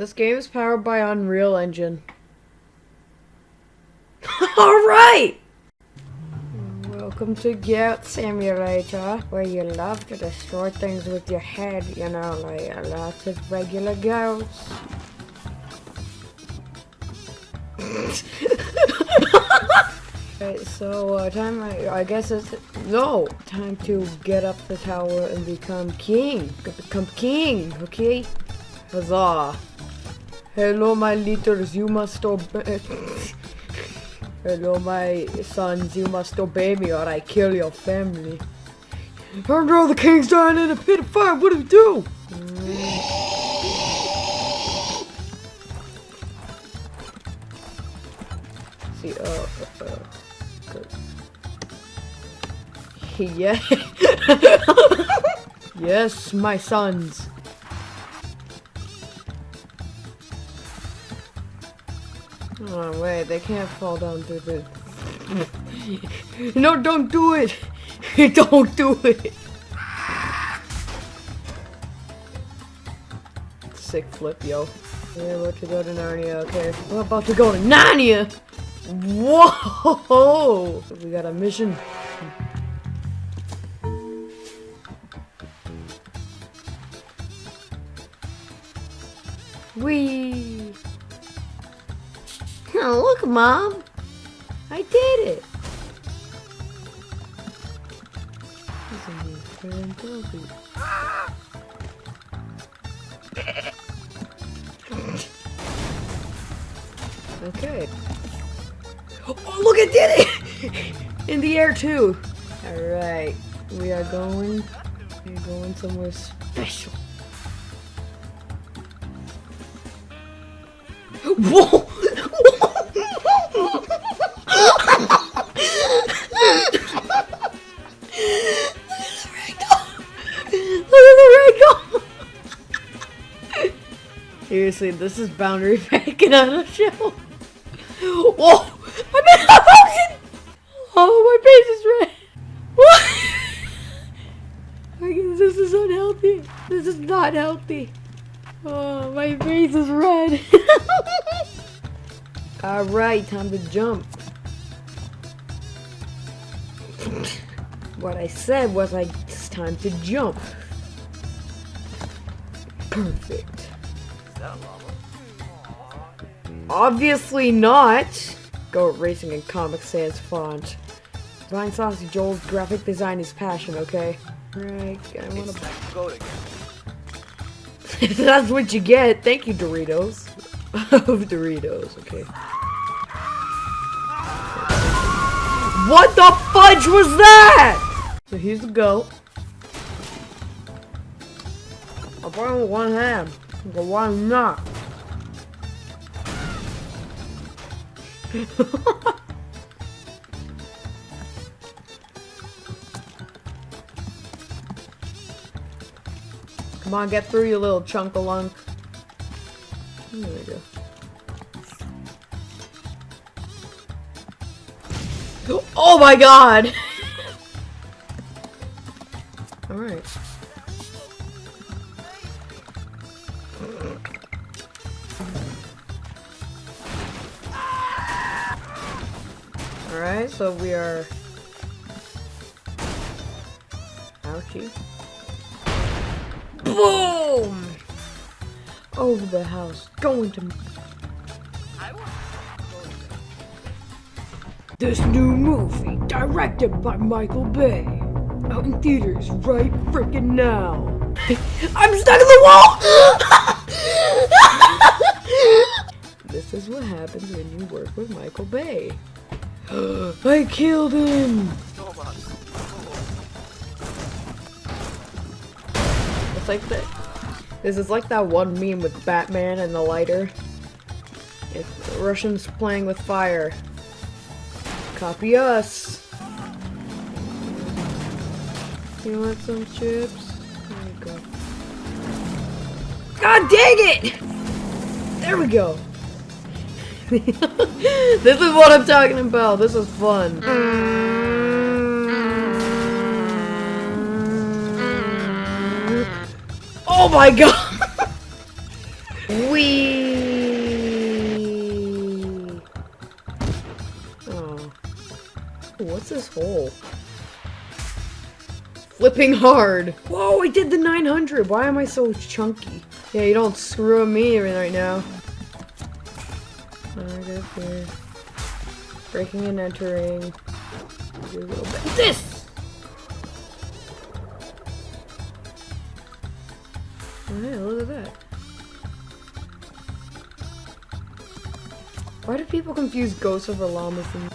This game is powered by Unreal Engine. Alright! Welcome to Goat Simulator, where you love to destroy things with your head, you know, like a lot of regular goats. Alright, so uh, time I, I guess it's no time to get up the tower and become king. Become king, okay? Huzzah! Hello, my litters, you must obey. Hello, my sons, you must obey me or I kill your family. No, the king's dying in a pit of fire. What do we do? See, uh, uh, uh. Yeah. yes, my sons. Oh, wait, they can't fall down through the... no, don't do it! don't do it! Sick flip, yo. We're about to go to Narnia, okay. We're about to go to Narnia! Whoa! We got a mission. Wee! Oh, look, Mom! I did it! Okay. Oh, look, it did it! In the air, too! Alright, we are going... We're going somewhere special. Whoa! Seriously, this is boundary bacon on a show. Whoa! I'm in a! Oh, my face is red. What? This is unhealthy. This is not healthy. Oh, my face is red. Alright, time to jump. what I said was like, it's time to jump. Perfect. Obviously not! Goat Racing in Comic Sans font. Vine Saucy Joel's graphic design is passion, okay? Right, I wanna... That's what you get. Thank you, Doritos. of oh, Doritos, okay. What the fudge was that? So here's the goat. I'll put with one hand. But why not? Come on, get through, you little chunk of lunk. There we go. Oh my god! Alright. Alright, so we are... Ouchie. Boom! Over the house, going to... This new movie, directed by Michael Bay. Out in theaters right freaking now. I'm stuck in the wall! this is what happens when you work with Michael Bay. I killed him! It's like that. This is like that one meme with Batman and the lighter. It's Russians playing with fire. Copy us. You want some chips? There you go. God dang it! There we go. this is what I'm talking about. This is fun. Oh my god! Wee. Oh. What's this hole? Flipping hard. Whoa, I did the 900. Why am I so chunky? Yeah, you don't screw me right now. Alright, here. Breaking and entering. Do a little bit. This! Yeah, look at that. Why do people confuse ghosts over llamas and